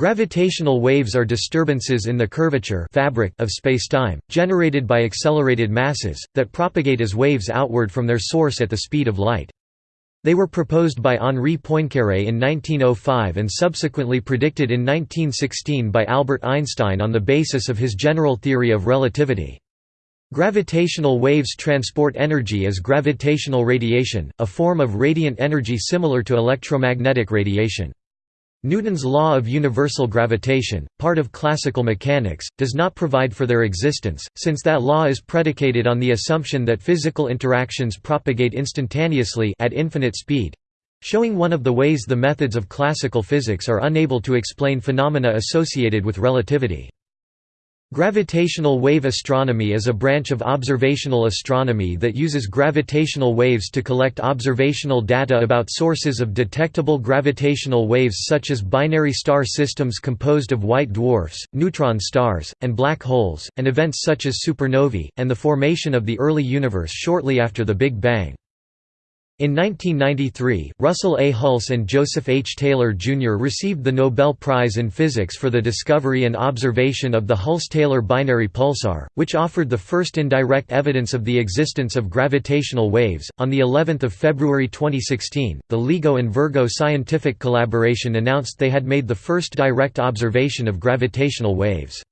Gravitational waves are disturbances in the curvature fabric of spacetime, generated by accelerated masses, that propagate as waves outward from their source at the speed of light. They were proposed by Henri Poincaré in 1905 and subsequently predicted in 1916 by Albert Einstein on the basis of his general theory of relativity. Gravitational waves transport energy as gravitational radiation, a form of radiant energy similar to electromagnetic radiation. Newton's law of universal gravitation, part of classical mechanics, does not provide for their existence, since that law is predicated on the assumption that physical interactions propagate instantaneously at infinite speed—showing one of the ways the methods of classical physics are unable to explain phenomena associated with relativity. Gravitational wave astronomy is a branch of observational astronomy that uses gravitational waves to collect observational data about sources of detectable gravitational waves such as binary star systems composed of white dwarfs, neutron stars, and black holes, and events such as supernovae, and the formation of the early universe shortly after the Big Bang. In 1993, Russell A. Hulse and Joseph H. Taylor, Jr. received the Nobel Prize in Physics for the discovery and observation of the Hulse-Taylor binary pulsar, which offered the first indirect evidence of the existence of gravitational waves. On the 11th of February 2016, the LIGO and Virgo scientific collaboration announced they had made the first direct observation of gravitational waves.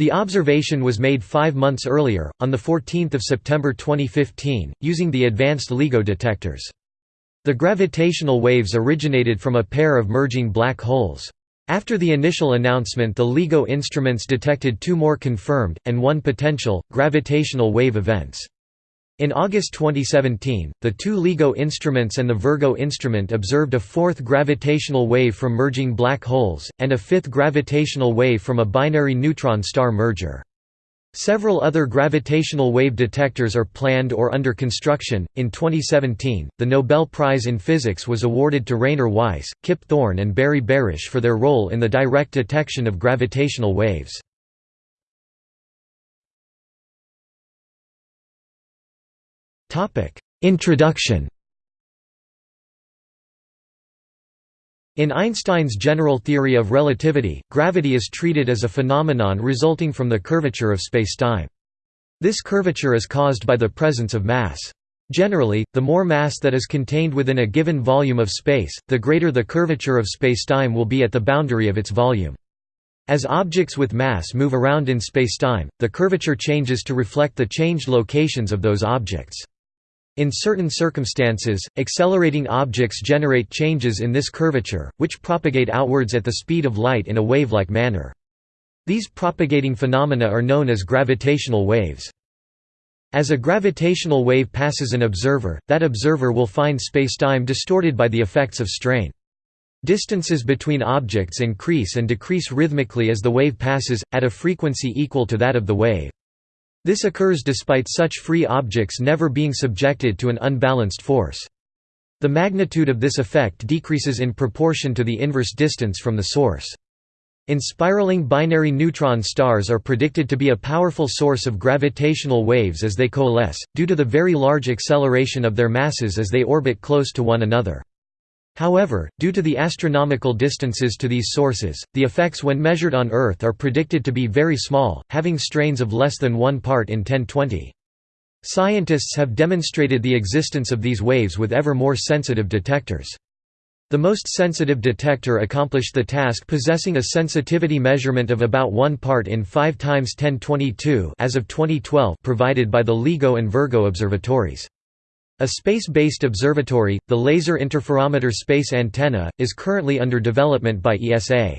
The observation was made five months earlier, on 14 September 2015, using the advanced LIGO detectors. The gravitational waves originated from a pair of merging black holes. After the initial announcement the LIGO instruments detected two more confirmed, and one potential, gravitational wave events. In August 2017, the two LIGO instruments and the Virgo instrument observed a fourth gravitational wave from merging black holes, and a fifth gravitational wave from a binary neutron star merger. Several other gravitational wave detectors are planned or under construction. In 2017, the Nobel Prize in Physics was awarded to Rainer Weiss, Kip Thorne, and Barry Barish for their role in the direct detection of gravitational waves. Introduction In Einstein's general theory of relativity, gravity is treated as a phenomenon resulting from the curvature of spacetime. This curvature is caused by the presence of mass. Generally, the more mass that is contained within a given volume of space, the greater the curvature of spacetime will be at the boundary of its volume. As objects with mass move around in spacetime, the curvature changes to reflect the changed locations of those objects. In certain circumstances, accelerating objects generate changes in this curvature, which propagate outwards at the speed of light in a wave-like manner. These propagating phenomena are known as gravitational waves. As a gravitational wave passes an observer, that observer will find spacetime distorted by the effects of strain. Distances between objects increase and decrease rhythmically as the wave passes, at a frequency equal to that of the wave. This occurs despite such free objects never being subjected to an unbalanced force. The magnitude of this effect decreases in proportion to the inverse distance from the source. In spiraling binary neutron stars are predicted to be a powerful source of gravitational waves as they coalesce, due to the very large acceleration of their masses as they orbit close to one another. However, due to the astronomical distances to these sources, the effects when measured on Earth are predicted to be very small, having strains of less than 1 part in 1020. Scientists have demonstrated the existence of these waves with ever more sensitive detectors. The most sensitive detector accomplished the task possessing a sensitivity measurement of about 1 part in 5 times 1022 as of 2012 provided by the LIGO and Virgo observatories. A space-based observatory, the Laser Interferometer Space Antenna, is currently under development by ESA.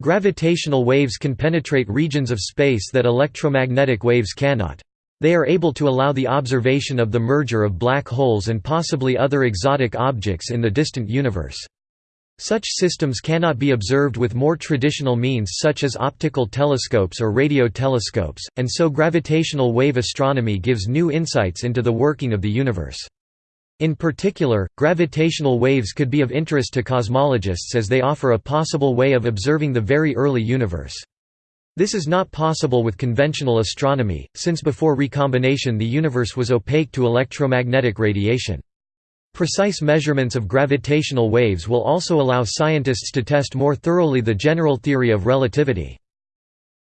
Gravitational waves can penetrate regions of space that electromagnetic waves cannot. They are able to allow the observation of the merger of black holes and possibly other exotic objects in the distant universe. Such systems cannot be observed with more traditional means such as optical telescopes or radio telescopes, and so gravitational wave astronomy gives new insights into the working of the universe. In particular, gravitational waves could be of interest to cosmologists as they offer a possible way of observing the very early universe. This is not possible with conventional astronomy, since before recombination the universe was opaque to electromagnetic radiation. Precise measurements of gravitational waves will also allow scientists to test more thoroughly the general theory of relativity.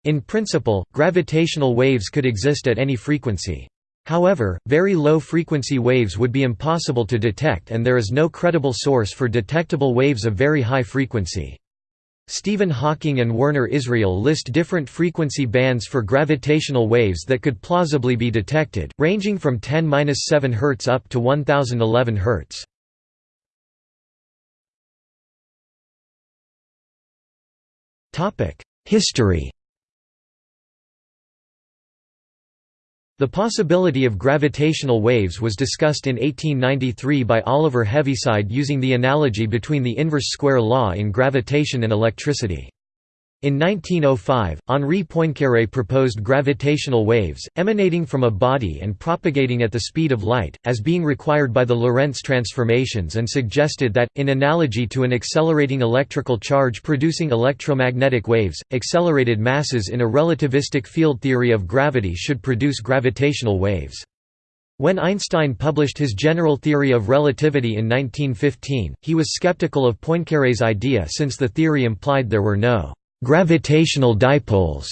In principle, gravitational waves could exist at any frequency. However, very low-frequency waves would be impossible to detect and there is no credible source for detectable waves of very high frequency. Stephen Hawking and Werner Israel list different frequency bands for gravitational waves that could plausibly be detected, ranging from 10-7 Hz up to 1011 Hz. History The possibility of gravitational waves was discussed in 1893 by Oliver Heaviside using the analogy between the inverse square law in gravitation and electricity. In 1905, Henri Poincaré proposed gravitational waves, emanating from a body and propagating at the speed of light, as being required by the Lorentz transformations and suggested that, in analogy to an accelerating electrical charge producing electromagnetic waves, accelerated masses in a relativistic field theory of gravity should produce gravitational waves. When Einstein published his general theory of relativity in 1915, he was skeptical of Poincaré's idea since the theory implied there were no gravitational dipoles.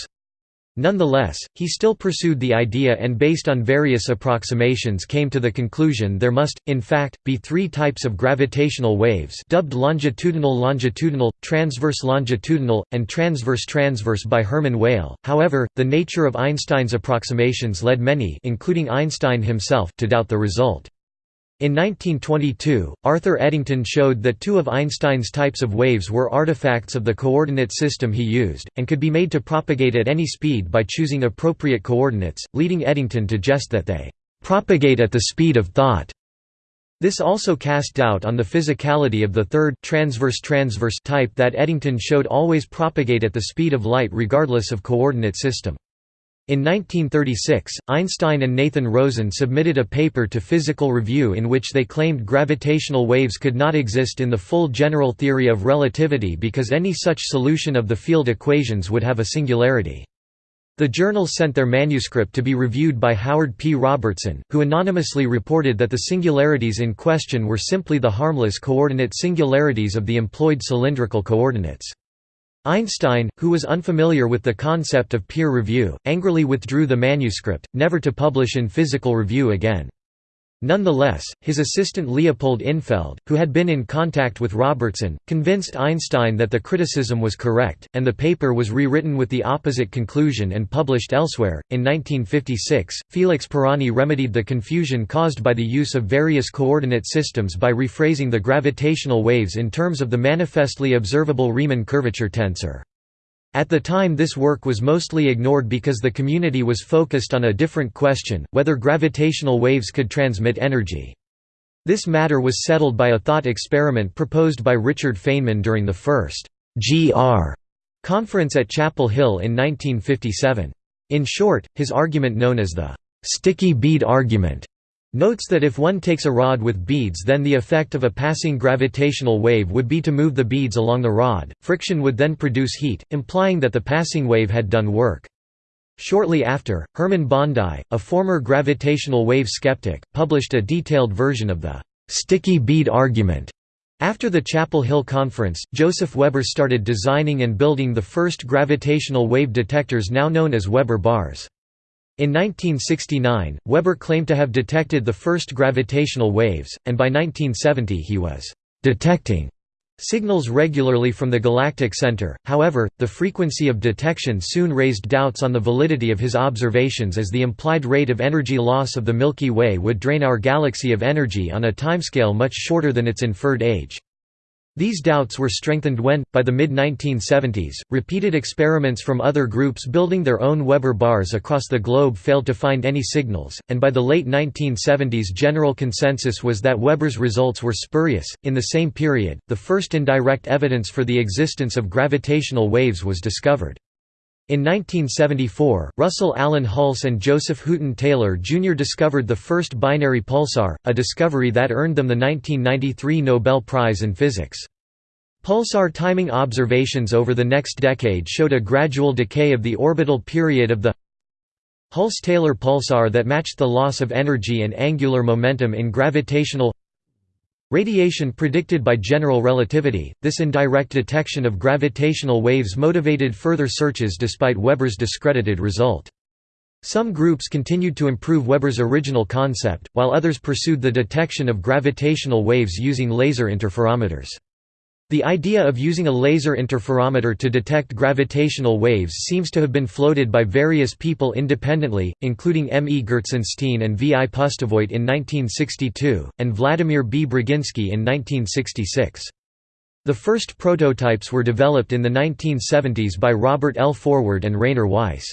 Nonetheless, he still pursued the idea and based on various approximations came to the conclusion there must, in fact, be three types of gravitational waves dubbed longitudinal-longitudinal, transverse-longitudinal, and transverse-transverse by Hermann Weyl. However, the nature of Einstein's approximations led many including Einstein himself to doubt the result. In 1922, Arthur Eddington showed that two of Einstein's types of waves were artifacts of the coordinate system he used, and could be made to propagate at any speed by choosing appropriate coordinates, leading Eddington to jest that they "...propagate at the speed of thought." This also cast doubt on the physicality of the third transverse-transverse type that Eddington showed always propagate at the speed of light regardless of coordinate system. In 1936, Einstein and Nathan Rosen submitted a paper to Physical Review in which they claimed gravitational waves could not exist in the full general theory of relativity because any such solution of the field equations would have a singularity. The journal sent their manuscript to be reviewed by Howard P. Robertson, who anonymously reported that the singularities in question were simply the harmless coordinate singularities of the employed cylindrical coordinates. Einstein, who was unfamiliar with the concept of peer review, angrily withdrew the manuscript, never to publish in Physical Review again. Nonetheless, his assistant Leopold Infeld, who had been in contact with Robertson, convinced Einstein that the criticism was correct, and the paper was rewritten with the opposite conclusion and published elsewhere. In 1956, Felix Pirani remedied the confusion caused by the use of various coordinate systems by rephrasing the gravitational waves in terms of the manifestly observable Riemann curvature tensor. At the time this work was mostly ignored because the community was focused on a different question, whether gravitational waves could transmit energy. This matter was settled by a thought experiment proposed by Richard Feynman during the first GR conference at Chapel Hill in 1957. In short, his argument known as the sticky bead argument Notes that if one takes a rod with beads then the effect of a passing gravitational wave would be to move the beads along the rod, friction would then produce heat, implying that the passing wave had done work. Shortly after, Hermann Bondi, a former gravitational wave skeptic, published a detailed version of the «sticky bead argument». After the Chapel Hill Conference, Joseph Weber started designing and building the first gravitational wave detectors now known as Weber bars. In 1969, Weber claimed to have detected the first gravitational waves, and by 1970 he was «detecting» signals regularly from the galactic center, however, the frequency of detection soon raised doubts on the validity of his observations as the implied rate of energy loss of the Milky Way would drain our galaxy of energy on a timescale much shorter than its inferred age. These doubts were strengthened when, by the mid-1970s, repeated experiments from other groups building their own Weber bars across the globe failed to find any signals, and by the late 1970s general consensus was that Weber's results were spurious. In the same period, the first indirect evidence for the existence of gravitational waves was discovered. In 1974, Russell Allen Hulse and Joseph Hooton Taylor Jr. discovered the first binary pulsar, a discovery that earned them the 1993 Nobel Prize in Physics. Pulsar timing observations over the next decade showed a gradual decay of the orbital period of the Hulse-Taylor pulsar that matched the loss of energy and angular momentum in gravitational Radiation predicted by general relativity, this indirect detection of gravitational waves motivated further searches despite Weber's discredited result. Some groups continued to improve Weber's original concept, while others pursued the detection of gravitational waves using laser interferometers. The idea of using a laser interferometer to detect gravitational waves seems to have been floated by various people independently, including M. E. Gertsenshteyn and V. I. Pustovoit in 1962, and Vladimir B. Braginsky in 1966. The first prototypes were developed in the 1970s by Robert L. Forward and Rainer Weiss.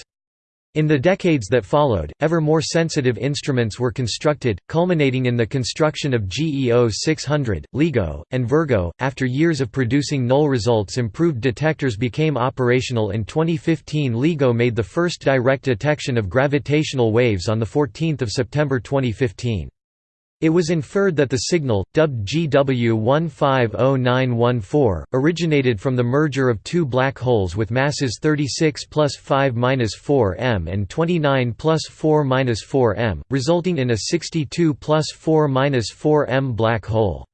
In the decades that followed, ever more sensitive instruments were constructed, culminating in the construction of GEO 600, LIGO, and Virgo. After years of producing null results, improved detectors became operational. In 2015, LIGO made the first direct detection of gravitational waves on the 14th of September 2015. It was inferred that the signal, dubbed GW150914, originated from the merger of two black holes with masses 36 plus 5-4 m and 29 plus 4-4 m, resulting in a 62 plus 4-4 m black hole.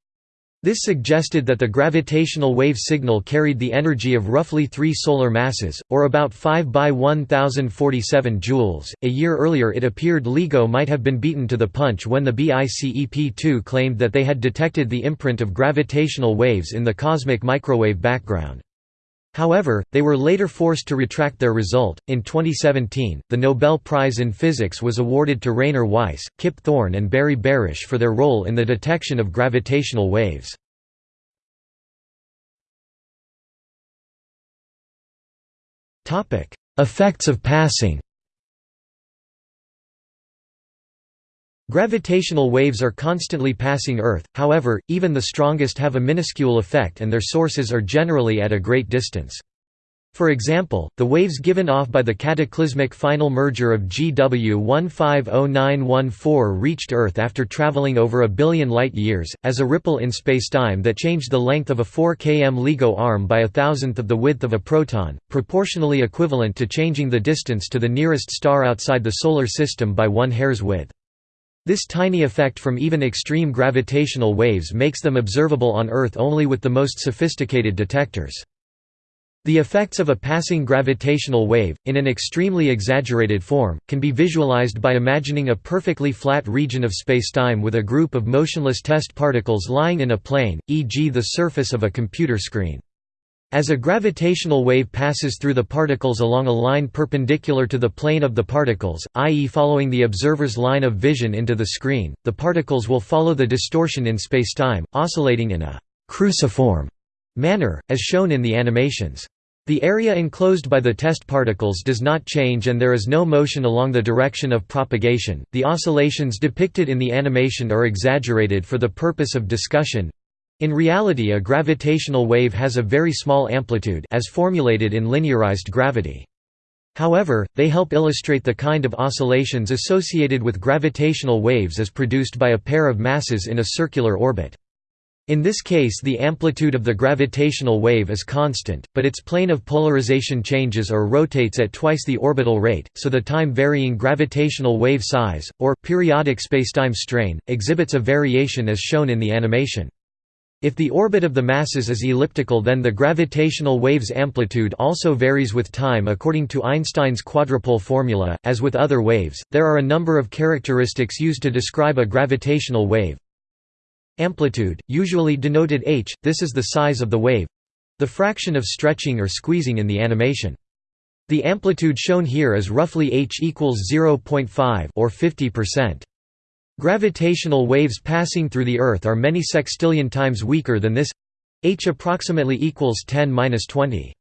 This suggested that the gravitational wave signal carried the energy of roughly three solar masses, or about 5 by 1047 joules. A year earlier, it appeared LIGO might have been beaten to the punch when the BICEP 2 claimed that they had detected the imprint of gravitational waves in the cosmic microwave background. However, they were later forced to retract their result. In 2017, the Nobel Prize in Physics was awarded to Rainer Weiss, Kip Thorne, and Barry Barish for their role in the detection of gravitational waves. Topic: Effects of passing. Gravitational waves are constantly passing Earth, however, even the strongest have a minuscule effect and their sources are generally at a great distance. For example, the waves given off by the cataclysmic final merger of GW 150914 reached Earth after traveling over a billion light-years, as a ripple in spacetime that changed the length of a 4 km LIGO arm by a thousandth of the width of a proton, proportionally equivalent to changing the distance to the nearest star outside the Solar System by one hair's width. This tiny effect from even extreme gravitational waves makes them observable on Earth only with the most sophisticated detectors. The effects of a passing gravitational wave, in an extremely exaggerated form, can be visualized by imagining a perfectly flat region of spacetime with a group of motionless test particles lying in a plane, e.g. the surface of a computer screen. As a gravitational wave passes through the particles along a line perpendicular to the plane of the particles, i.e. following the observer's line of vision into the screen, the particles will follow the distortion in spacetime, oscillating in a «cruciform» manner, as shown in the animations. The area enclosed by the test particles does not change and there is no motion along the direction of propagation. The oscillations depicted in the animation are exaggerated for the purpose of discussion, in reality a gravitational wave has a very small amplitude as formulated in linearized gravity. However, they help illustrate the kind of oscillations associated with gravitational waves as produced by a pair of masses in a circular orbit. In this case the amplitude of the gravitational wave is constant, but its plane of polarization changes or rotates at twice the orbital rate, so the time-varying gravitational wave size, or, periodic spacetime strain, exhibits a variation as shown in the animation. If the orbit of the masses is elliptical then the gravitational wave's amplitude also varies with time according to Einstein's quadrupole formula. As with other waves, there are a number of characteristics used to describe a gravitational wave. Amplitude, usually denoted h, this is the size of the wave the fraction of stretching or squeezing in the animation. The amplitude shown here is roughly h equals 0.5 or 50%. Gravitational waves passing through the Earth are many sextillion times weaker than this h approximately equals 10-20.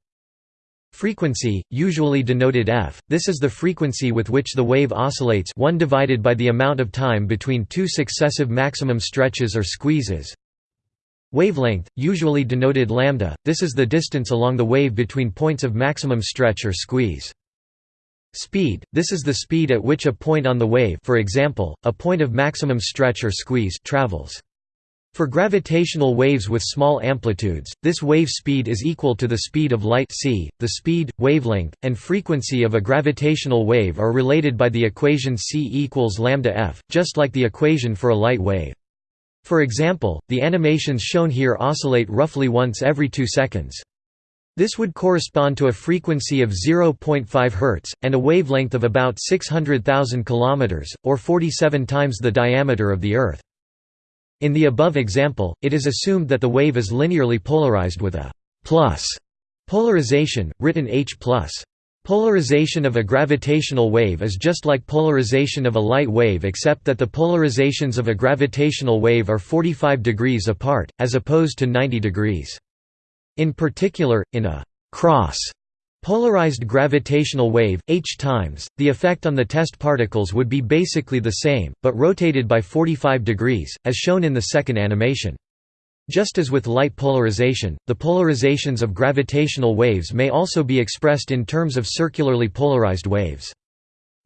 Frequency, usually denoted f, this is the frequency with which the wave oscillates 1 divided by the amount of time between two successive maximum stretches or squeezes. Wavelength, usually denoted lambda, this is the distance along the wave between points of maximum stretch or squeeze. Speed – This is the speed at which a point on the wave for example, a point of maximum stretch or squeeze travels. For gravitational waves with small amplitudes, this wave speed is equal to the speed of light c. The speed, wavelength, and frequency of a gravitational wave are related by the equation c equals lambda f, just like the equation for a light wave. For example, the animations shown here oscillate roughly once every two seconds. This would correspond to a frequency of 0.5 Hz, and a wavelength of about 600,000 km, or 47 times the diameter of the Earth. In the above example, it is assumed that the wave is linearly polarized with a plus polarization, written H+. Polarization of a gravitational wave is just like polarization of a light wave except that the polarizations of a gravitational wave are 45 degrees apart, as opposed to 90 degrees. In particular, in a cross polarized gravitational wave, h times, the effect on the test particles would be basically the same, but rotated by 45 degrees, as shown in the second animation. Just as with light polarization, the polarizations of gravitational waves may also be expressed in terms of circularly polarized waves.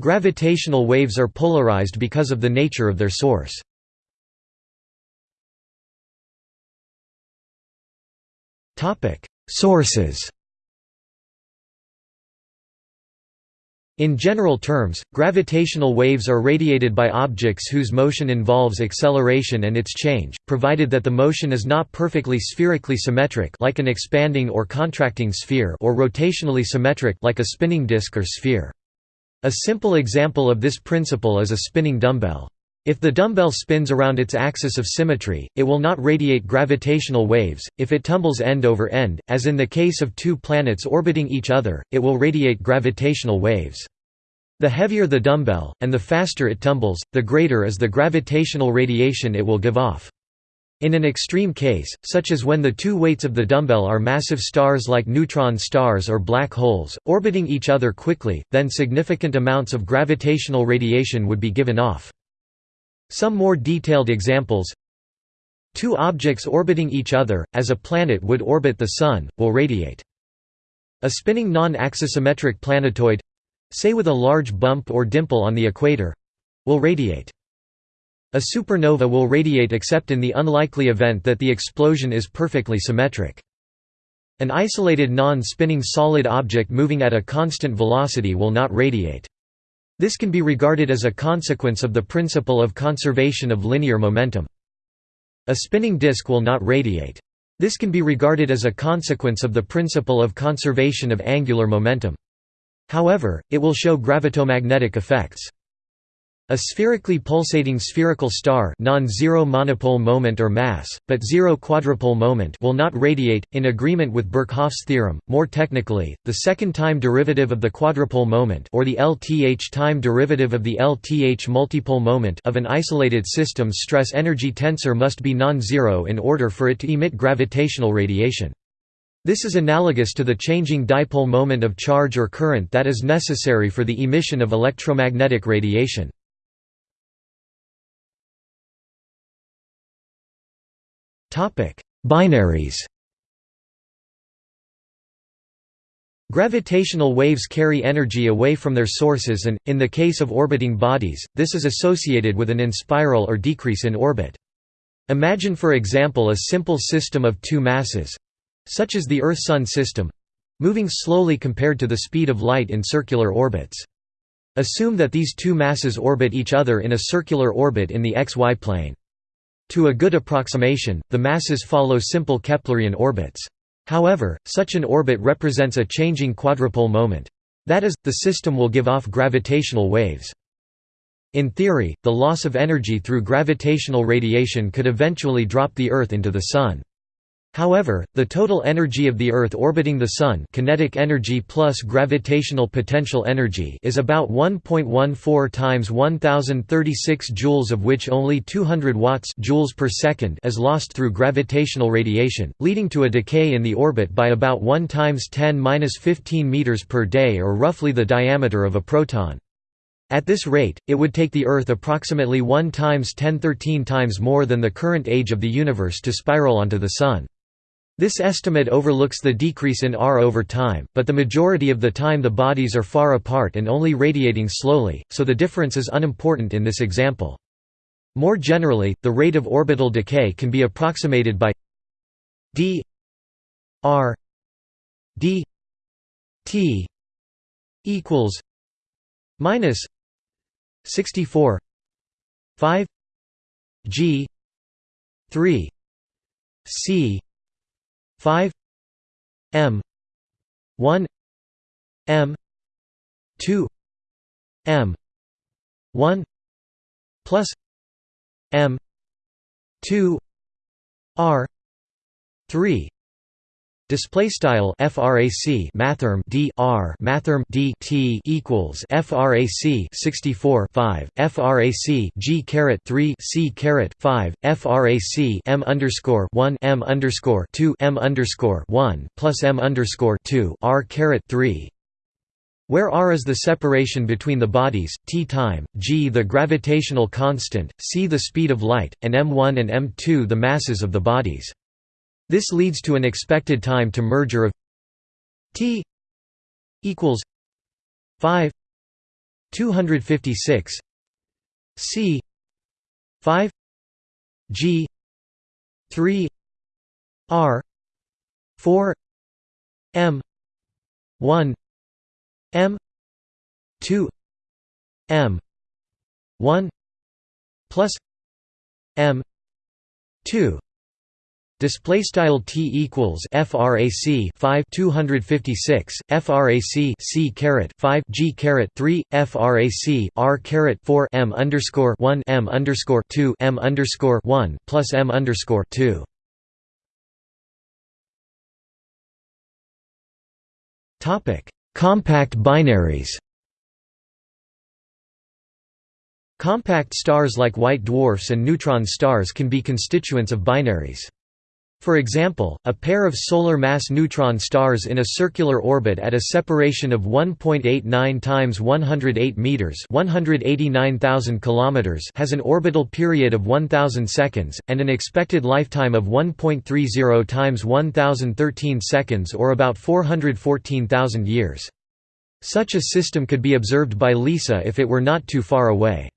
Gravitational waves are polarized because of the nature of their source. Sources In general terms, gravitational waves are radiated by objects whose motion involves acceleration and its change, provided that the motion is not perfectly spherically symmetric like an expanding or contracting sphere or rotationally symmetric like a spinning disk or sphere. A simple example of this principle is a spinning dumbbell. If the dumbbell spins around its axis of symmetry, it will not radiate gravitational waves, if it tumbles end over end, as in the case of two planets orbiting each other, it will radiate gravitational waves. The heavier the dumbbell, and the faster it tumbles, the greater is the gravitational radiation it will give off. In an extreme case, such as when the two weights of the dumbbell are massive stars like neutron stars or black holes, orbiting each other quickly, then significant amounts of gravitational radiation would be given off. Some more detailed examples Two objects orbiting each other, as a planet would orbit the Sun, will radiate. A spinning non-axisymmetric planetoid—say with a large bump or dimple on the equator—will radiate. A supernova will radiate except in the unlikely event that the explosion is perfectly symmetric. An isolated non-spinning solid object moving at a constant velocity will not radiate. This can be regarded as a consequence of the principle of conservation of linear momentum. A spinning disk will not radiate. This can be regarded as a consequence of the principle of conservation of angular momentum. However, it will show gravitomagnetic effects. A spherically pulsating spherical star non-zero monopole moment or mass, but zero quadrupole moment will not radiate, in agreement with Birkhoff's theorem. More technically, the second time derivative of the quadrupole moment or the LTH time derivative of the LTH multipole moment of an isolated system's stress-energy tensor must be non-zero in order for it to emit gravitational radiation. This is analogous to the changing dipole moment of charge or current that is necessary for the emission of electromagnetic radiation. Binaries. Gravitational waves carry energy away from their sources and, in the case of orbiting bodies, this is associated with an inspiral or decrease in orbit. Imagine for example a simple system of two masses—such as the Earth-Sun system—moving slowly compared to the speed of light in circular orbits. Assume that these two masses orbit each other in a circular orbit in the xy plane. To a good approximation, the masses follow simple Keplerian orbits. However, such an orbit represents a changing quadrupole moment. That is, the system will give off gravitational waves. In theory, the loss of energy through gravitational radiation could eventually drop the Earth into the Sun. However, the total energy of the Earth orbiting the Sun kinetic energy plus gravitational potential energy is about 1.14 times 1036 joules of which only 200 watts joules per second is lost through gravitational radiation, leading to a decay in the orbit by about 1 times 10-15 meters per day or roughly the diameter of a proton. At this rate, it would take the Earth approximately 1 times 1013 times more than the current age of the universe to spiral onto the Sun. This estimate overlooks the decrease in R over time, but the majority of the time the bodies are far apart and only radiating slowly, so the difference is unimportant in this example. More generally, the rate of orbital decay can be approximated by d r d t equals minus 64 5 g 3 c 5 m 1 m 2 m 1 plus m 2 r 3 Display style frac mathrm d r mathrm d t equals frac 64 5 frac g caret 3 c caret 5 frac m underscore 1 m underscore 2 m underscore 1 plus m underscore 2 r caret 3 where r is the separation between the bodies, t time, g the gravitational constant, c the speed of light, and m1 and m2 the masses of the bodies. This leads to an expected time to merger of t equals 5 256 c 5 g 3 r 4 m 1 m 2 m 1 plus m 2 Display style t equals frac 5 256 frac c caret 5 g caret 3 frac r caret 4 m underscore 1 m underscore 2 m underscore 1 plus m underscore 2. Topic: Compact binaries. Compact stars like white dwarfs and neutron stars can be constituents of binaries. For example, a pair of solar mass neutron stars in a circular orbit at a separation of 1.89 times 108 meters, 189,000 kilometers, has an orbital period of 1000 seconds and an expected lifetime of 1.30 times 1013 seconds or about 414,000 years. Such a system could be observed by LISA if it were not too far away.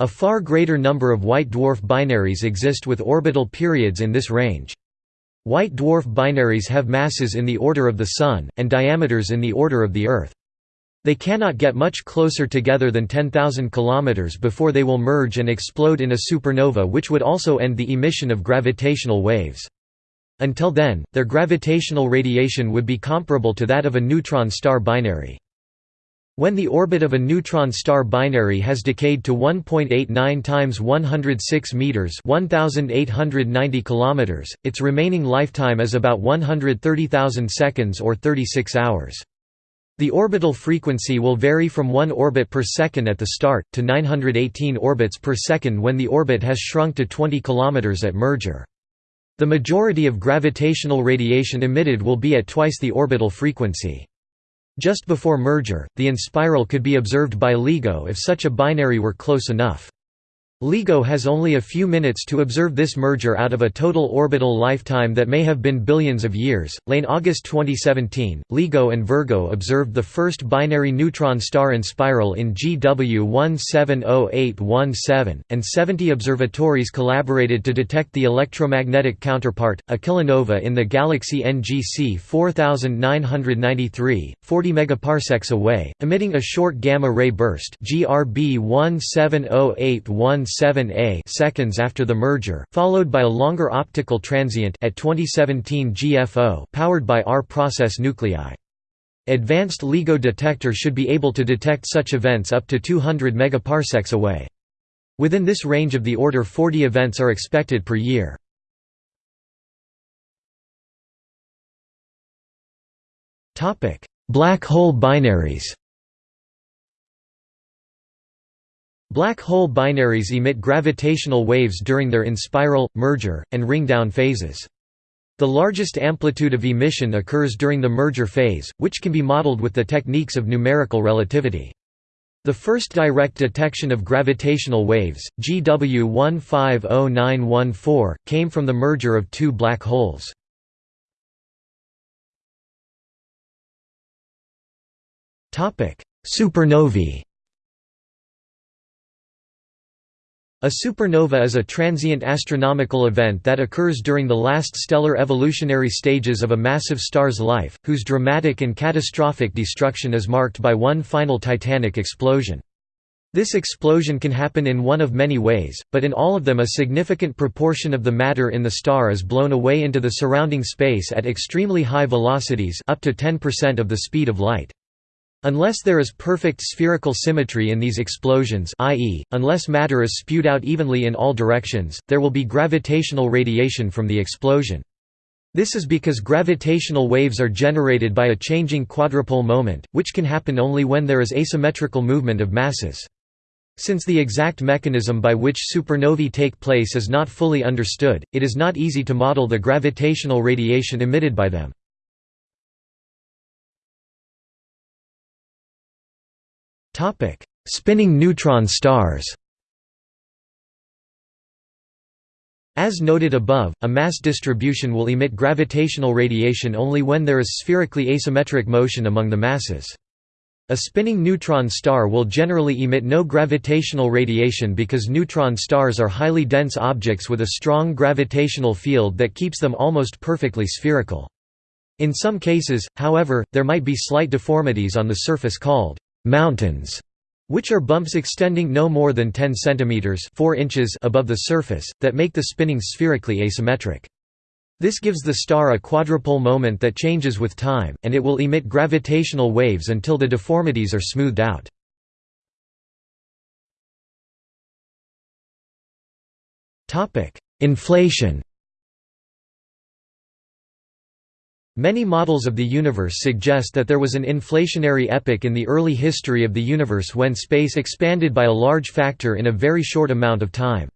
A far greater number of white dwarf binaries exist with orbital periods in this range. White dwarf binaries have masses in the order of the Sun, and diameters in the order of the Earth. They cannot get much closer together than 10,000 km before they will merge and explode in a supernova which would also end the emission of gravitational waves. Until then, their gravitational radiation would be comparable to that of a neutron star binary. When the orbit of a neutron star binary has decayed to 1.89 times 106 meters, 1890 kilometers, its remaining lifetime is about 130,000 seconds or 36 hours. The orbital frequency will vary from 1 orbit per second at the start to 918 orbits per second when the orbit has shrunk to 20 kilometers at merger. The majority of gravitational radiation emitted will be at twice the orbital frequency. Just before merger, the inspiral could be observed by LIGO if such a binary were close enough. LIGO has only a few minutes to observe this merger out of a total orbital lifetime that may have been billions of years. Late August 2017, LIGO and Virgo observed the first binary neutron star inspiral in GW 170817, and 70 observatories collaborated to detect the electromagnetic counterpart, a kilonova in the galaxy NGC 4993, 40 megaparsecs away, emitting a short gamma ray burst. GRB 170817 7a seconds after the merger, followed by a longer optical transient at 2017 GFO powered by R-process nuclei. Advanced LIGO detector should be able to detect such events up to 200 megaparsecs away. Within this range of the order 40 events are expected per year. Black hole binaries Black hole binaries emit gravitational waves during their inspiral, merger, and ring-down phases. The largest amplitude of emission occurs during the merger phase, which can be modeled with the techniques of numerical relativity. The first direct detection of gravitational waves, GW 150914, came from the merger of two black holes. Supernovae A supernova is a transient astronomical event that occurs during the last stellar evolutionary stages of a massive star's life, whose dramatic and catastrophic destruction is marked by one final titanic explosion. This explosion can happen in one of many ways, but in all of them a significant proportion of the matter in the star is blown away into the surrounding space at extremely high velocities up to 10% of the speed of light. Unless there is perfect spherical symmetry in these explosions i.e., unless matter is spewed out evenly in all directions, there will be gravitational radiation from the explosion. This is because gravitational waves are generated by a changing quadrupole moment, which can happen only when there is asymmetrical movement of masses. Since the exact mechanism by which supernovae take place is not fully understood, it is not easy to model the gravitational radiation emitted by them. Spinning neutron stars As noted above, a mass distribution will emit gravitational radiation only when there is spherically asymmetric motion among the masses. A spinning neutron star will generally emit no gravitational radiation because neutron stars are highly dense objects with a strong gravitational field that keeps them almost perfectly spherical. In some cases, however, there might be slight deformities on the surface called mountains, which are bumps extending no more than 10 cm 4 inches above the surface, that make the spinning spherically asymmetric. This gives the star a quadrupole moment that changes with time, and it will emit gravitational waves until the deformities are smoothed out. Inflation Many models of the universe suggest that there was an inflationary epoch in the early history of the universe when space expanded by a large factor in a very short amount of time.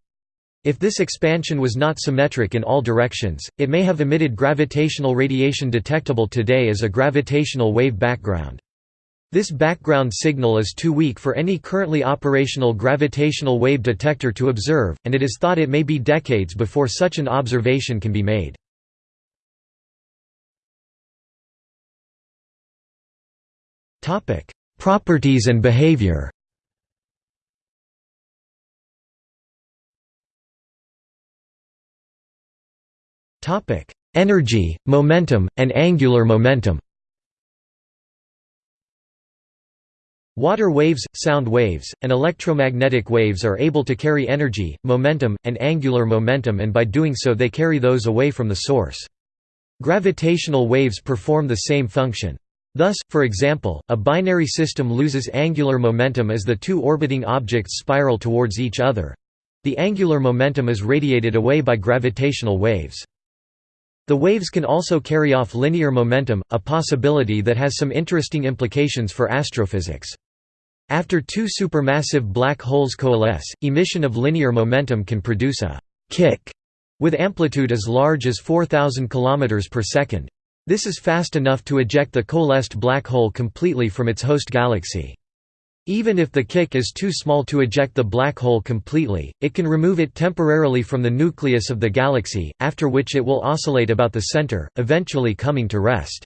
If this expansion was not symmetric in all directions, it may have emitted gravitational radiation detectable today as a gravitational wave background. This background signal is too weak for any currently operational gravitational wave detector to observe, and it is thought it may be decades before such an observation can be made. Properties and behavior Topic: Energy, momentum, and angular momentum. Water waves, sound waves, and electromagnetic waves are able to carry energy, momentum, and angular momentum and by doing so they carry those away from the source. Gravitational waves perform the same function. Thus, for example, a binary system loses angular momentum as the two orbiting objects spiral towards each other. The angular momentum is radiated away by gravitational waves. The waves can also carry off linear momentum, a possibility that has some interesting implications for astrophysics. After two supermassive black holes coalesce, emission of linear momentum can produce a «kick» with amplitude as large as 4,000 km per second. This is fast enough to eject the coalesced black hole completely from its host galaxy. Even if the kick is too small to eject the black hole completely, it can remove it temporarily from the nucleus of the galaxy, after which it will oscillate about the center, eventually coming to rest.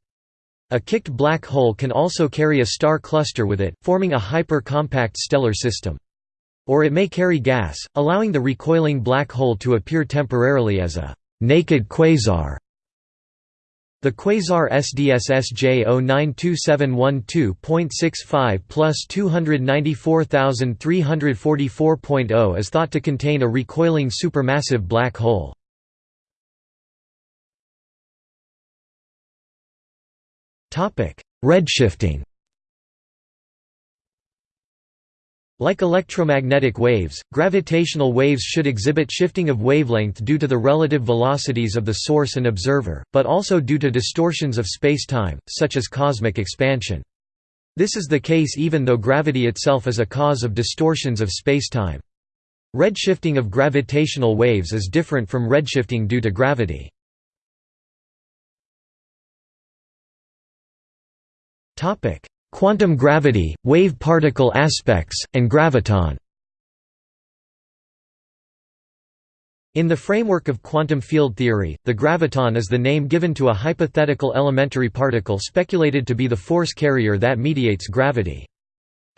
A kicked black hole can also carry a star cluster with it, forming a hyper-compact stellar system. Or it may carry gas, allowing the recoiling black hole to appear temporarily as a «naked quasar» The quasar SDSS J092712.65 plus 294,344.0 is thought to contain a recoiling supermassive black hole. Redshifting Like electromagnetic waves, gravitational waves should exhibit shifting of wavelength due to the relative velocities of the source and observer, but also due to distortions of spacetime, such as cosmic expansion. This is the case even though gravity itself is a cause of distortions of spacetime. Redshifting of gravitational waves is different from redshifting due to gravity. Quantum gravity, wave-particle aspects, and graviton In the framework of quantum field theory, the graviton is the name given to a hypothetical elementary particle speculated to be the force carrier that mediates gravity.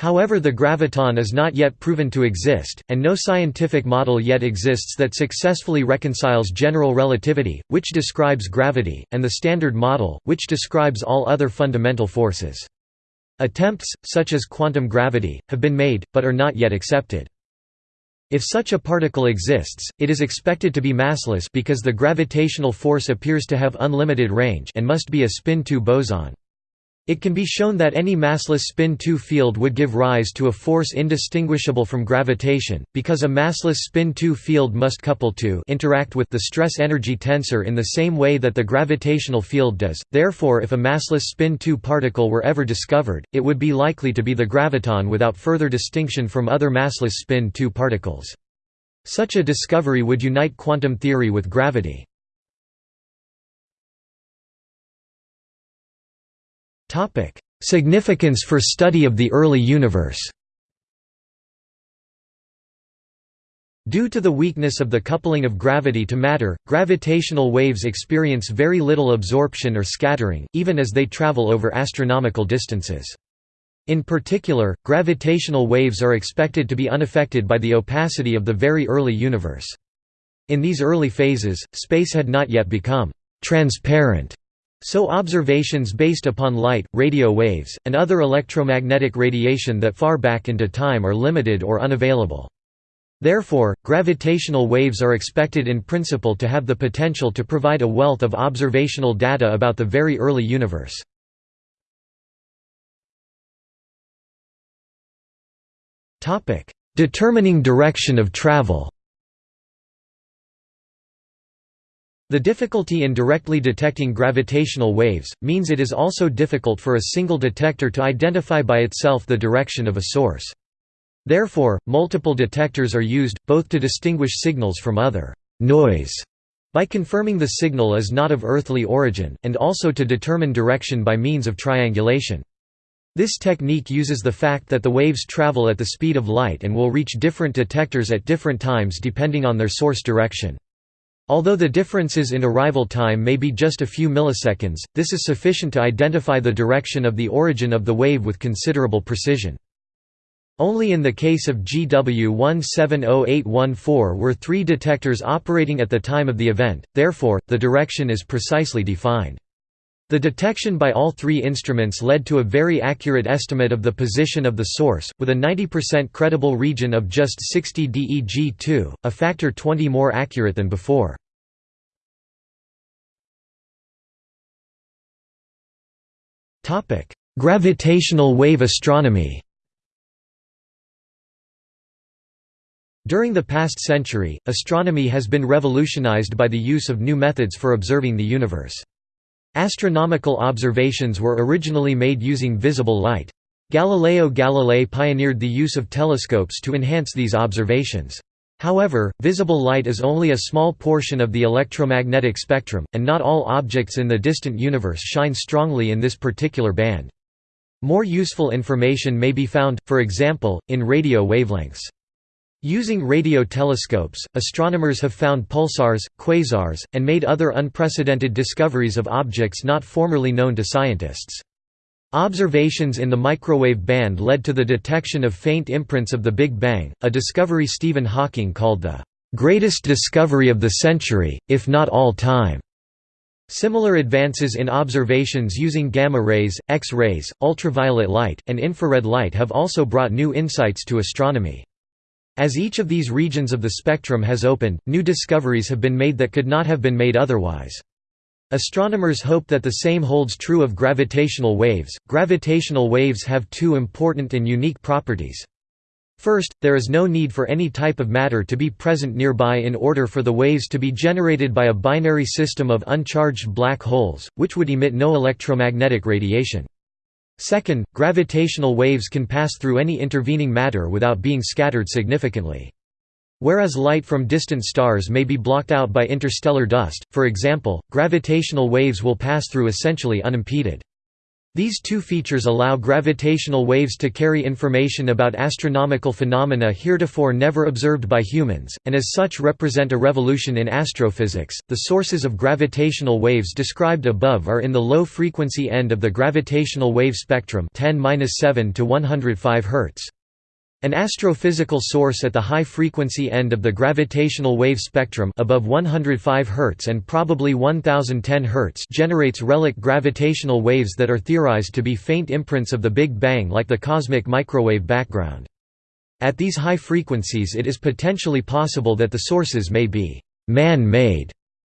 However the graviton is not yet proven to exist, and no scientific model yet exists that successfully reconciles general relativity, which describes gravity, and the Standard Model, which describes all other fundamental forces. Attempts, such as quantum gravity, have been made, but are not yet accepted. If such a particle exists, it is expected to be massless because the gravitational force appears to have unlimited range and must be a spin 2 boson. It can be shown that any massless spin-2 field would give rise to a force indistinguishable from gravitation, because a massless spin-2 field must couple to interact with the stress-energy tensor in the same way that the gravitational field does. Therefore if a massless spin-2 particle were ever discovered, it would be likely to be the graviton without further distinction from other massless spin-2 particles. Such a discovery would unite quantum theory with gravity. Topic: Significance for study of the early universe. Due to the weakness of the coupling of gravity to matter, gravitational waves experience very little absorption or scattering, even as they travel over astronomical distances. In particular, gravitational waves are expected to be unaffected by the opacity of the very early universe. In these early phases, space had not yet become transparent so observations based upon light, radio waves, and other electromagnetic radiation that far back into time are limited or unavailable. Therefore, gravitational waves are expected in principle to have the potential to provide a wealth of observational data about the very early universe. Determining direction of travel The difficulty in directly detecting gravitational waves, means it is also difficult for a single detector to identify by itself the direction of a source. Therefore, multiple detectors are used, both to distinguish signals from other noise by confirming the signal is not of earthly origin, and also to determine direction by means of triangulation. This technique uses the fact that the waves travel at the speed of light and will reach different detectors at different times depending on their source direction. Although the differences in arrival time may be just a few milliseconds, this is sufficient to identify the direction of the origin of the wave with considerable precision. Only in the case of GW 170814 were three detectors operating at the time of the event, therefore, the direction is precisely defined. The detection by all three instruments led to a very accurate estimate of the position of the source, with a 90% credible region of just 60 DEG2, a factor 20 more accurate than before. Gravitational wave astronomy During the past century, astronomy has been revolutionized by the use of new methods for observing the universe. Astronomical observations were originally made using visible light. Galileo Galilei pioneered the use of telescopes to enhance these observations. However, visible light is only a small portion of the electromagnetic spectrum, and not all objects in the distant universe shine strongly in this particular band. More useful information may be found, for example, in radio wavelengths. Using radio telescopes, astronomers have found pulsars, quasars, and made other unprecedented discoveries of objects not formerly known to scientists. Observations in the microwave band led to the detection of faint imprints of the Big Bang, a discovery Stephen Hawking called the "...greatest discovery of the century, if not all time." Similar advances in observations using gamma rays, X-rays, ultraviolet light, and infrared light have also brought new insights to astronomy. As each of these regions of the spectrum has opened, new discoveries have been made that could not have been made otherwise. Astronomers hope that the same holds true of gravitational waves. Gravitational waves have two important and unique properties. First, there is no need for any type of matter to be present nearby in order for the waves to be generated by a binary system of uncharged black holes, which would emit no electromagnetic radiation. Second, gravitational waves can pass through any intervening matter without being scattered significantly. Whereas light from distant stars may be blocked out by interstellar dust, for example, gravitational waves will pass through essentially unimpeded. These two features allow gravitational waves to carry information about astronomical phenomena heretofore never observed by humans, and as such represent a revolution in astrophysics. The sources of gravitational waves described above are in the low frequency end of the gravitational wave spectrum 10-7 to 105 Hz. An astrophysical source at the high-frequency end of the gravitational wave spectrum above 105 Hz and probably 1010 Hz generates relic gravitational waves that are theorized to be faint imprints of the Big Bang like the cosmic microwave background. At these high frequencies it is potentially possible that the sources may be «man-made»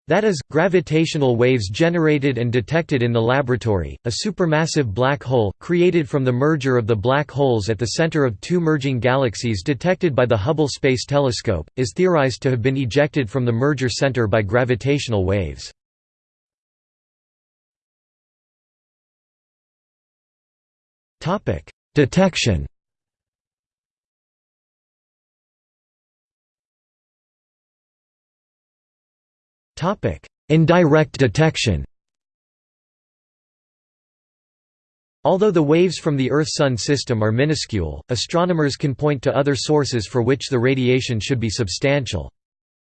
That is, gravitational waves generated and detected in the laboratory, a supermassive black hole, created from the merger of the black holes at the center of two merging galaxies detected by the Hubble Space Telescope, is theorized to have been ejected from the merger center by gravitational waves. Detection Indirect detection Although the waves from the Earth–Sun system are minuscule, astronomers can point to other sources for which the radiation should be substantial.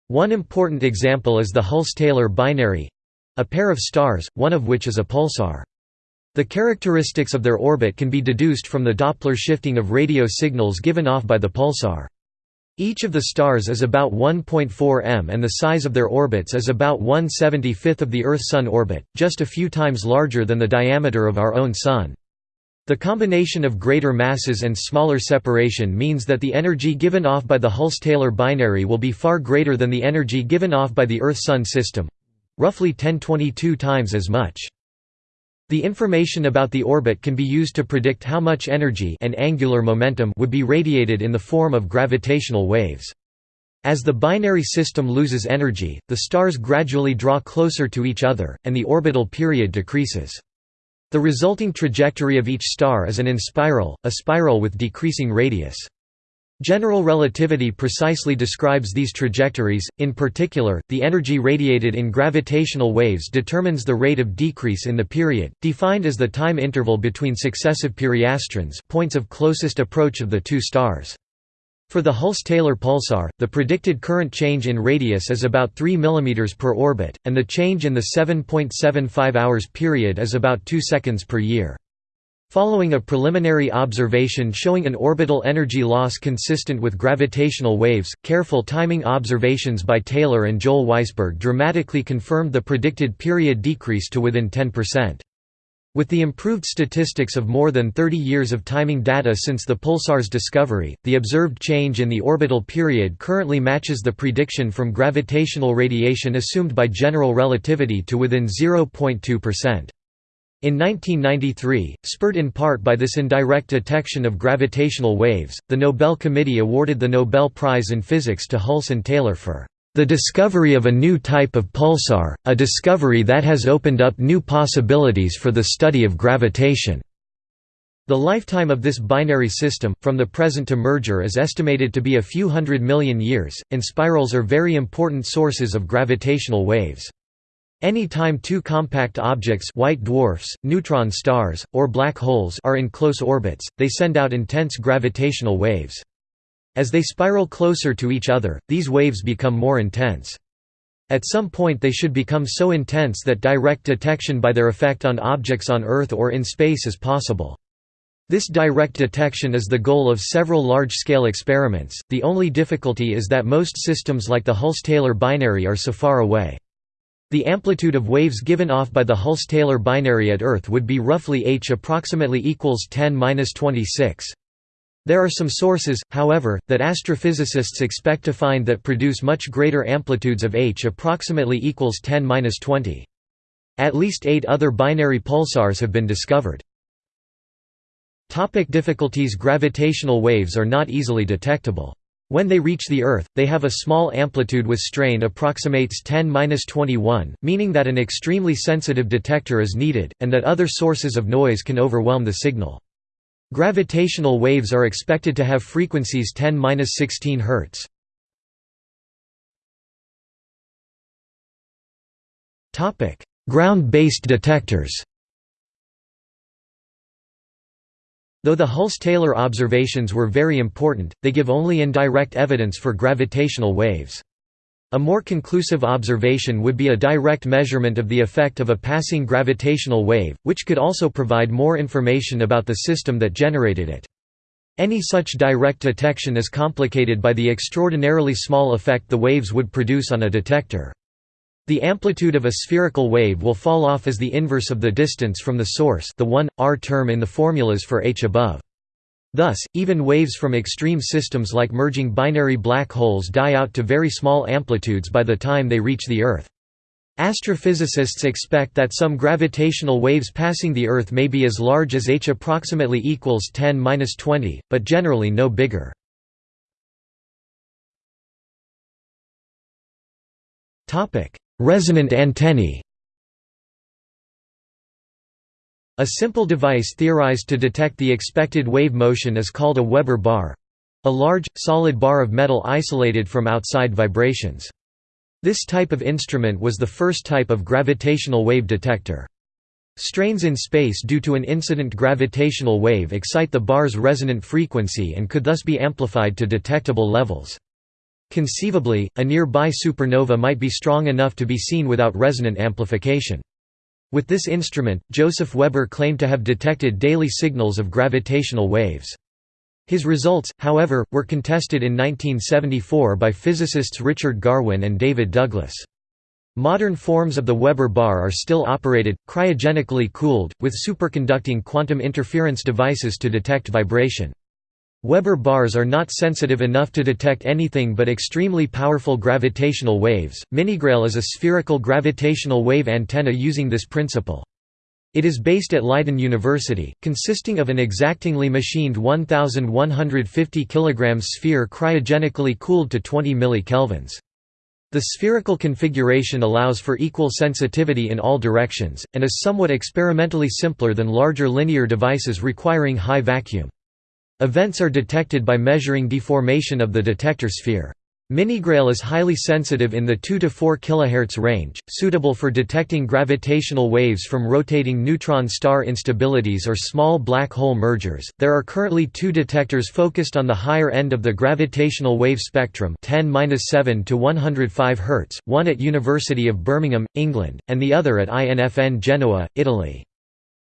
One important example is the Hulse–Taylor binary—a pair of stars, one of which is a pulsar. The characteristics of their orbit can be deduced from the Doppler shifting of radio signals given off by the pulsar. Each of the stars is about 1.4 m and the size of their orbits is about 1/75th of the Earth–Sun orbit, just a few times larger than the diameter of our own Sun. The combination of greater masses and smaller separation means that the energy given off by the Hulse–Taylor binary will be far greater than the energy given off by the Earth–Sun system—roughly 1022 times as much. The information about the orbit can be used to predict how much energy and angular momentum would be radiated in the form of gravitational waves. As the binary system loses energy, the stars gradually draw closer to each other, and the orbital period decreases. The resulting trajectory of each star is an inspiral, a spiral with decreasing radius. General relativity precisely describes these trajectories, in particular, the energy radiated in gravitational waves determines the rate of decrease in the period, defined as the time interval between successive periastrons points of closest approach of the two stars. For the Hulse–Taylor pulsar, the predicted current change in radius is about 3 mm per orbit, and the change in the 7.75 hours period is about 2 seconds per year. Following a preliminary observation showing an orbital energy loss consistent with gravitational waves, careful timing observations by Taylor and Joel Weisberg dramatically confirmed the predicted period decrease to within 10%. With the improved statistics of more than 30 years of timing data since the pulsar's discovery, the observed change in the orbital period currently matches the prediction from gravitational radiation assumed by general relativity to within 0.2%. In 1993, spurred in part by this indirect detection of gravitational waves, the Nobel Committee awarded the Nobel Prize in Physics to Hulse and Taylor for the discovery of a new type of pulsar, a discovery that has opened up new possibilities for the study of gravitation. The lifetime of this binary system, from the present to merger is estimated to be a few hundred million years, and spirals are very important sources of gravitational waves. Any time two compact objects white dwarfs, neutron stars, or black holes are in close orbits, they send out intense gravitational waves. As they spiral closer to each other, these waves become more intense. At some point they should become so intense that direct detection by their effect on objects on Earth or in space is possible. This direct detection is the goal of several large-scale experiments, the only difficulty is that most systems like the Hulse–Taylor binary are so far away. The amplitude of waves given off by the Hulse–Taylor binary at Earth would be roughly h approximately equals 10-26. There are some sources, however, that astrophysicists expect to find that produce much greater amplitudes of h approximately equals 10-20. At least eight other binary pulsars have been discovered. Topic difficulties Gravitational waves are not easily detectable. When they reach the Earth, they have a small amplitude with strain approximates 10-21, meaning that an extremely sensitive detector is needed, and that other sources of noise can overwhelm the signal. Gravitational waves are expected to have frequencies 10-16 Hz. Ground-based detectors Though the Hulse–Taylor observations were very important, they give only indirect evidence for gravitational waves. A more conclusive observation would be a direct measurement of the effect of a passing gravitational wave, which could also provide more information about the system that generated it. Any such direct detection is complicated by the extraordinarily small effect the waves would produce on a detector. The amplitude of a spherical wave will fall off as the inverse of the distance from the source the 1, r term in the formulas for h above. Thus, even waves from extreme systems like merging binary black holes die out to very small amplitudes by the time they reach the Earth. Astrophysicists expect that some gravitational waves passing the Earth may be as large as h approximately equals 10-20, but generally no bigger. Resonant antennae A simple device theorized to detect the expected wave motion is called a Weber bar—a large, solid bar of metal isolated from outside vibrations. This type of instrument was the first type of gravitational wave detector. Strains in space due to an incident gravitational wave excite the bar's resonant frequency and could thus be amplified to detectable levels. Conceivably, a nearby supernova might be strong enough to be seen without resonant amplification. With this instrument, Joseph Weber claimed to have detected daily signals of gravitational waves. His results, however, were contested in 1974 by physicists Richard Garwin and David Douglas. Modern forms of the Weber bar are still operated, cryogenically cooled, with superconducting quantum interference devices to detect vibration. Weber bars are not sensitive enough to detect anything but extremely powerful gravitational waves. Minigrail is a spherical gravitational wave antenna using this principle. It is based at Leiden University, consisting of an exactingly machined 1150 kg sphere cryogenically cooled to 20 millikelvins. The spherical configuration allows for equal sensitivity in all directions, and is somewhat experimentally simpler than larger linear devices requiring high vacuum. Events are detected by measuring deformation of the detector sphere. Minigrail is highly sensitive in the 2 to 4 kHz range, suitable for detecting gravitational waves from rotating neutron star instabilities or small black hole mergers. There are currently two detectors focused on the higher end of the gravitational wave spectrum, 10-7 to 105 Hz, one at University of Birmingham, England, and the other at INFN Genoa, Italy.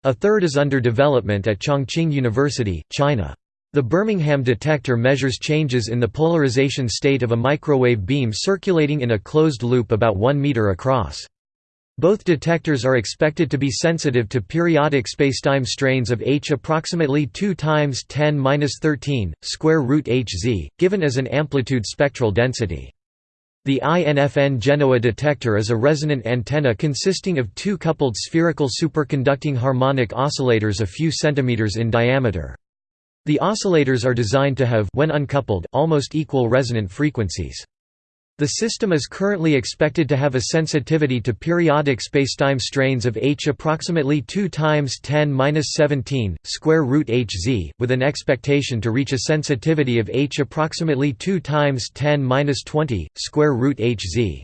A third is under development at Chongqing University, China. The Birmingham detector measures changes in the polarization state of a microwave beam circulating in a closed loop about 1 meter across. Both detectors are expected to be sensitive to periodic spacetime strains of h approximately 2 times 10^-13 square root hz, given as an amplitude spectral density. The INFN Genoa detector is a resonant antenna consisting of two coupled spherical superconducting harmonic oscillators a few centimeters in diameter. The oscillators are designed to have when uncoupled, almost equal resonant frequencies. The system is currently expected to have a sensitivity to periodic spacetime strains of h approximately 2 times 10^-17 square root hz, with an expectation to reach a sensitivity of h approximately 2 times 10^-20 square root hz.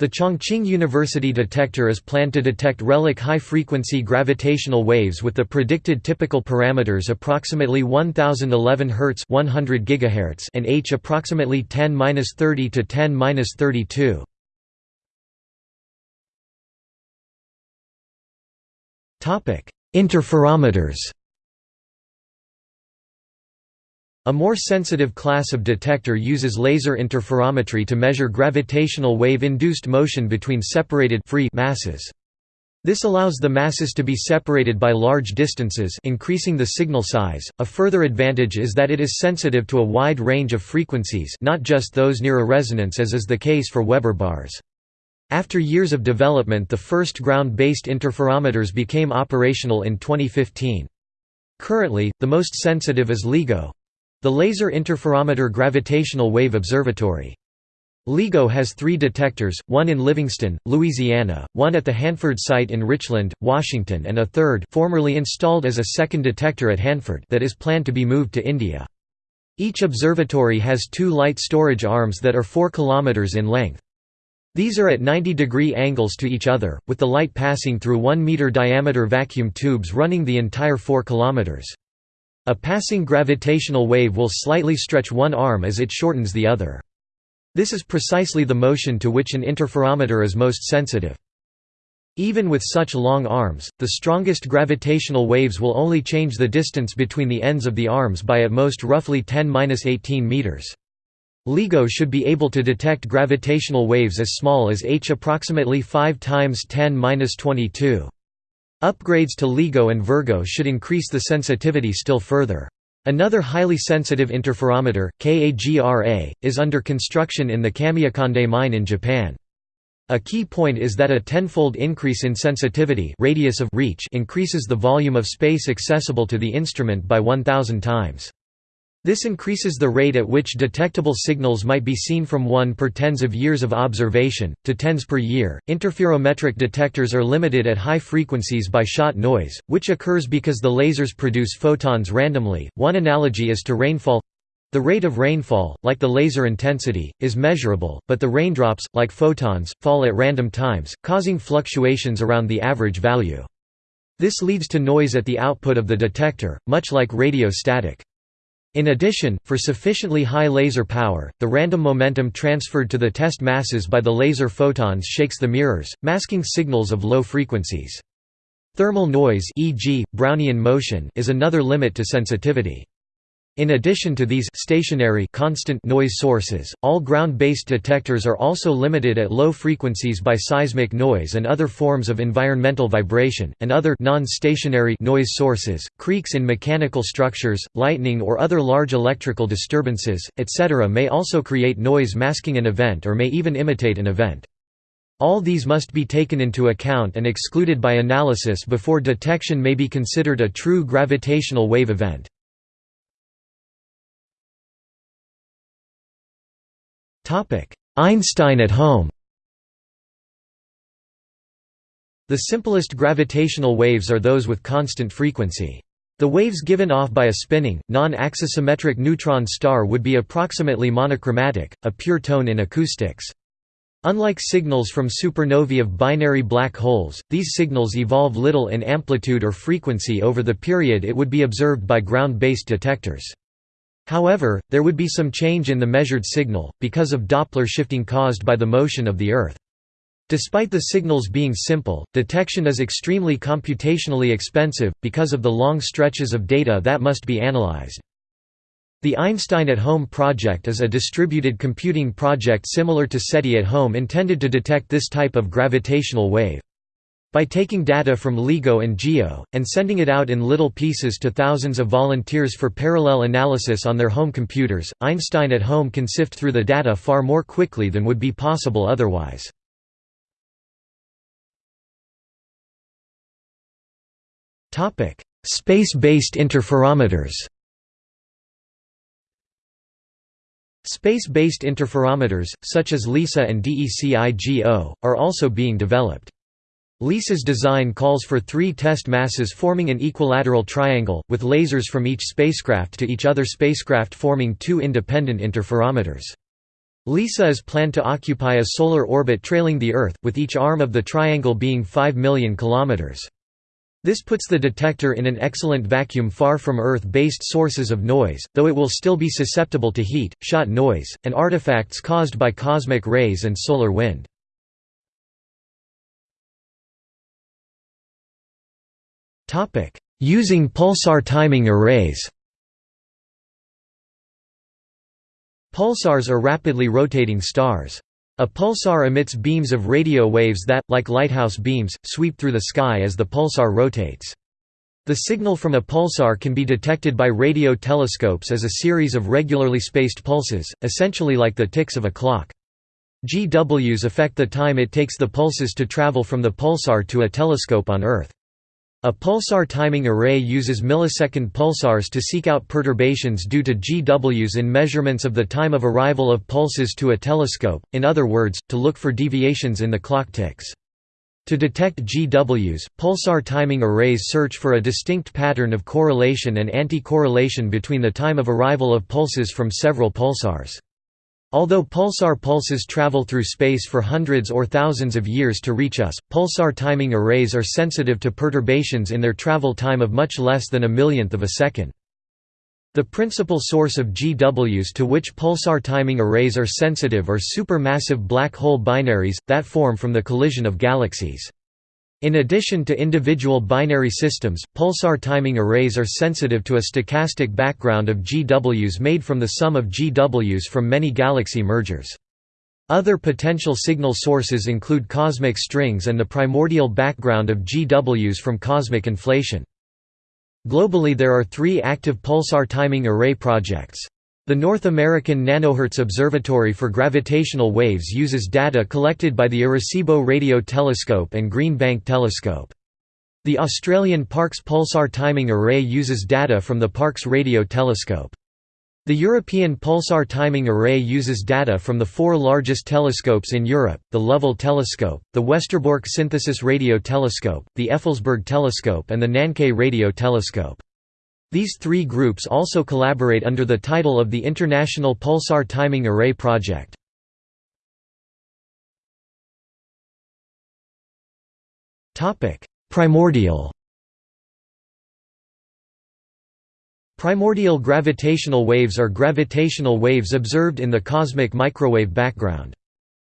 The Chongqing University detector is planned to detect relic high-frequency gravitational waves with the predicted typical parameters approximately 1011 Hz 100 GHz and h approximately 10-30 to 10-32. Topic: Interferometers. A more sensitive class of detector uses laser interferometry to measure gravitational wave-induced motion between separated free masses. This allows the masses to be separated by large distances increasing the signal size. A further advantage is that it is sensitive to a wide range of frequencies not just those near a resonance as is the case for Weber bars. After years of development the first ground-based interferometers became operational in 2015. Currently, the most sensitive is LIGO, the Laser Interferometer Gravitational Wave Observatory. LIGO has three detectors, one in Livingston, Louisiana, one at the Hanford site in Richland, Washington and a third formerly installed as a second detector at Hanford that is planned to be moved to India. Each observatory has two light storage arms that are 4 km in length. These are at 90 degree angles to each other, with the light passing through 1 meter diameter vacuum tubes running the entire 4 kilometers. A passing gravitational wave will slightly stretch one arm as it shortens the other. This is precisely the motion to which an interferometer is most sensitive. Even with such long arms, the strongest gravitational waves will only change the distance between the ends of the arms by at most roughly 10–18 meters. LIGO should be able to detect gravitational waves as small as h approximately 5 times 10^-22. Upgrades to LIGO and Virgo should increase the sensitivity still further. Another highly sensitive interferometer, KAGRA, is under construction in the Kamiokande mine in Japan. A key point is that a tenfold increase in sensitivity radius of reach increases the volume of space accessible to the instrument by 1000 times. This increases the rate at which detectable signals might be seen from 1 per tens of years of observation, to tens per year. Interferometric detectors are limited at high frequencies by shot noise, which occurs because the lasers produce photons randomly. One analogy is to rainfall the rate of rainfall, like the laser intensity, is measurable, but the raindrops, like photons, fall at random times, causing fluctuations around the average value. This leads to noise at the output of the detector, much like radio static. In addition, for sufficiently high laser power, the random momentum transferred to the test masses by the laser photons shakes the mirrors, masking signals of low frequencies. Thermal noise e.g., Brownian motion is another limit to sensitivity. In addition to these stationary constant noise sources, all ground-based detectors are also limited at low frequencies by seismic noise and other forms of environmental vibration, and other non-stationary noise sources, creaks in mechanical structures, lightning or other large electrical disturbances, etc. may also create noise masking an event or may even imitate an event. All these must be taken into account and excluded by analysis before detection may be considered a true gravitational wave event. Einstein at home The simplest gravitational waves are those with constant frequency. The waves given off by a spinning, non-axisymmetric neutron star would be approximately monochromatic, a pure tone in acoustics. Unlike signals from supernovae of binary black holes, these signals evolve little in amplitude or frequency over the period it would be observed by ground-based detectors. However, there would be some change in the measured signal, because of Doppler shifting caused by the motion of the Earth. Despite the signals being simple, detection is extremely computationally expensive, because of the long stretches of data that must be analyzed. The Einstein at Home project is a distributed computing project similar to SETI at Home intended to detect this type of gravitational wave. By taking data from LIGO and GEO, and sending it out in little pieces to thousands of volunteers for parallel analysis on their home computers, Einstein at home can sift through the data far more quickly than would be possible otherwise. Space-based interferometers Space-based interferometers, such as LISA and DECIGO, are also being developed. LISA's design calls for three test masses forming an equilateral triangle, with lasers from each spacecraft to each other spacecraft forming two independent interferometers. LISA is planned to occupy a solar orbit trailing the Earth, with each arm of the triangle being 5 million kilometers. This puts the detector in an excellent vacuum far from Earth-based sources of noise, though it will still be susceptible to heat, shot noise, and artifacts caused by cosmic rays and solar wind. Using pulsar timing arrays Pulsars are rapidly rotating stars. A pulsar emits beams of radio waves that, like lighthouse beams, sweep through the sky as the pulsar rotates. The signal from a pulsar can be detected by radio telescopes as a series of regularly spaced pulses, essentially like the ticks of a clock. GWs affect the time it takes the pulses to travel from the pulsar to a telescope on Earth. A pulsar timing array uses millisecond pulsars to seek out perturbations due to GWs in measurements of the time of arrival of pulses to a telescope, in other words, to look for deviations in the clock ticks. To detect GWs, pulsar timing arrays search for a distinct pattern of correlation and anti-correlation between the time of arrival of pulses from several pulsars. Although pulsar pulses travel through space for hundreds or thousands of years to reach us, pulsar timing arrays are sensitive to perturbations in their travel time of much less than a millionth of a second. The principal source of GWs to which pulsar timing arrays are sensitive are supermassive black hole binaries, that form from the collision of galaxies. In addition to individual binary systems, pulsar timing arrays are sensitive to a stochastic background of GWs made from the sum of GWs from many galaxy mergers. Other potential signal sources include cosmic strings and the primordial background of GWs from cosmic inflation. Globally there are three active pulsar timing array projects. The North American Nanohertz Observatory for Gravitational Waves uses data collected by the Arecibo Radio Telescope and Green Bank Telescope. The Australian Parkes Pulsar Timing Array uses data from the Parkes Radio Telescope. The European Pulsar Timing Array uses data from the four largest telescopes in Europe, the Lovell Telescope, the Westerbork Synthesis Radio Telescope, the Effelsberg Telescope and the Nancay Radio Telescope. These three groups also collaborate under the title of the International Pulsar Timing Array Project. Primordial Primordial gravitational waves are gravitational waves observed in the cosmic microwave background.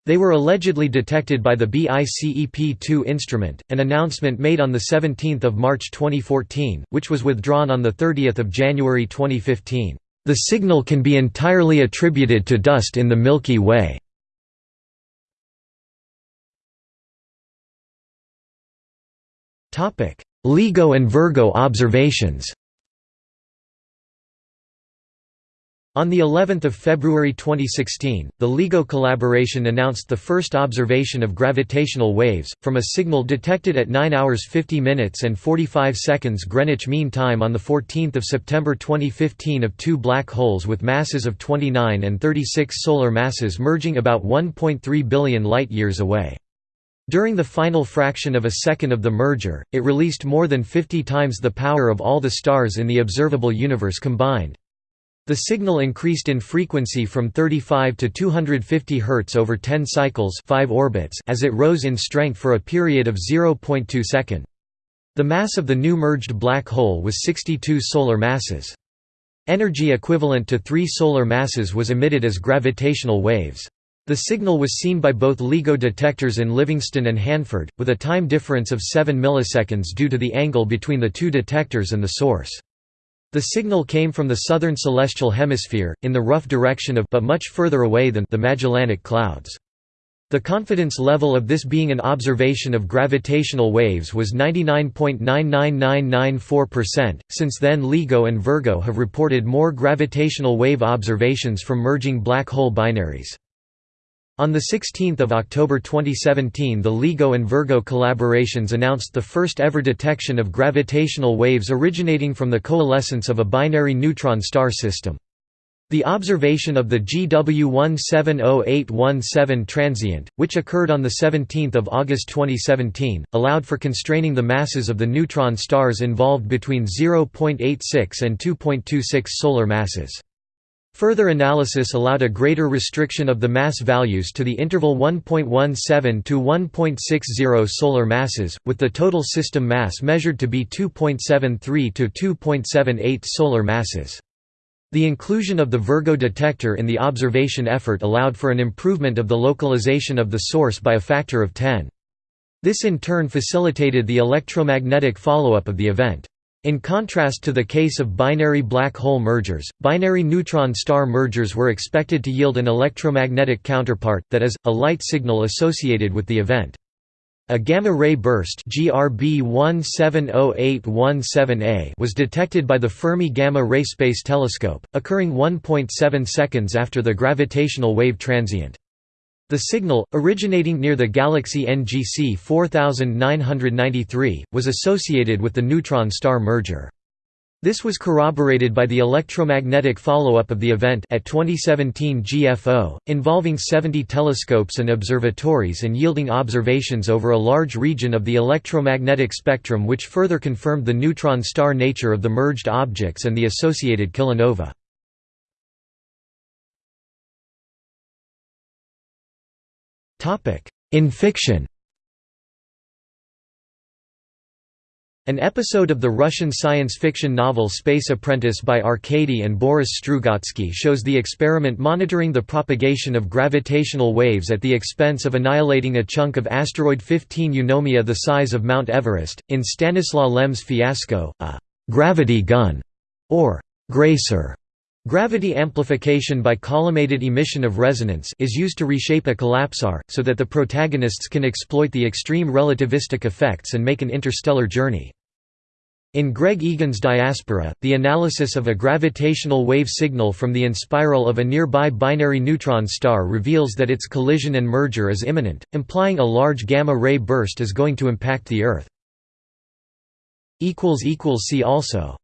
They were allegedly detected by the BICEP-2 instrument, an announcement made on 17 March 2014, which was withdrawn on 30 January 2015. The signal can be entirely attributed to dust in the Milky Way. LIGO and Virgo observations On the 11th of February 2016, the LIGO collaboration announced the first observation of gravitational waves from a signal detected at 9 hours 50 minutes and 45 seconds Greenwich Mean Time on the 14th of September 2015 of two black holes with masses of 29 and 36 solar masses merging about 1.3 billion light-years away. During the final fraction of a second of the merger, it released more than 50 times the power of all the stars in the observable universe combined. The signal increased in frequency from 35 to 250 Hz over 10 cycles 5 orbits as it rose in strength for a period of 0.2 second. The mass of the new merged black hole was 62 solar masses. Energy equivalent to three solar masses was emitted as gravitational waves. The signal was seen by both LIGO detectors in Livingston and Hanford, with a time difference of 7 milliseconds due to the angle between the two detectors and the source. The signal came from the southern celestial hemisphere, in the rough direction of but much further away than the Magellanic Clouds. The confidence level of this being an observation of gravitational waves was 99.99994%. Since then, LIGO and Virgo have reported more gravitational wave observations from merging black hole binaries. On 16 October 2017 the LIGO and Virgo collaborations announced the first ever detection of gravitational waves originating from the coalescence of a binary neutron star system. The observation of the GW170817 transient, which occurred on 17 August 2017, allowed for constraining the masses of the neutron stars involved between 0.86 and 2.26 solar masses. Further analysis allowed a greater restriction of the mass values to the interval 1.17 to 1.60 solar masses, with the total system mass measured to be 2.73 to 2.78 solar masses. The inclusion of the Virgo detector in the observation effort allowed for an improvement of the localization of the source by a factor of 10. This in turn facilitated the electromagnetic follow-up of the event. In contrast to the case of binary black hole mergers, binary neutron star mergers were expected to yield an electromagnetic counterpart, that is, a light signal associated with the event. A gamma-ray burst GRB 170817A was detected by the Fermi Gamma-Ray Space Telescope, occurring 1.7 seconds after the gravitational wave transient. The signal, originating near the galaxy NGC 4993, was associated with the neutron star merger. This was corroborated by the electromagnetic follow-up of the event at 2017 GFO, involving 70 telescopes and observatories and yielding observations over a large region of the electromagnetic spectrum which further confirmed the neutron star nature of the merged objects and the associated kilonova. In fiction An episode of the Russian science fiction novel Space Apprentice by Arkady and Boris Strugatsky shows the experiment monitoring the propagation of gravitational waves at the expense of annihilating a chunk of asteroid 15 Eunomia the size of Mount Everest. In Stanislaw Lem's Fiasco, a gravity gun, or gracer, Gravity amplification by collimated emission of resonance is used to reshape a collapsar, so that the protagonists can exploit the extreme relativistic effects and make an interstellar journey. In Greg Egan's Diaspora, the analysis of a gravitational wave signal from the inspiral of a nearby binary neutron star reveals that its collision and merger is imminent, implying a large gamma-ray burst is going to impact the Earth. See also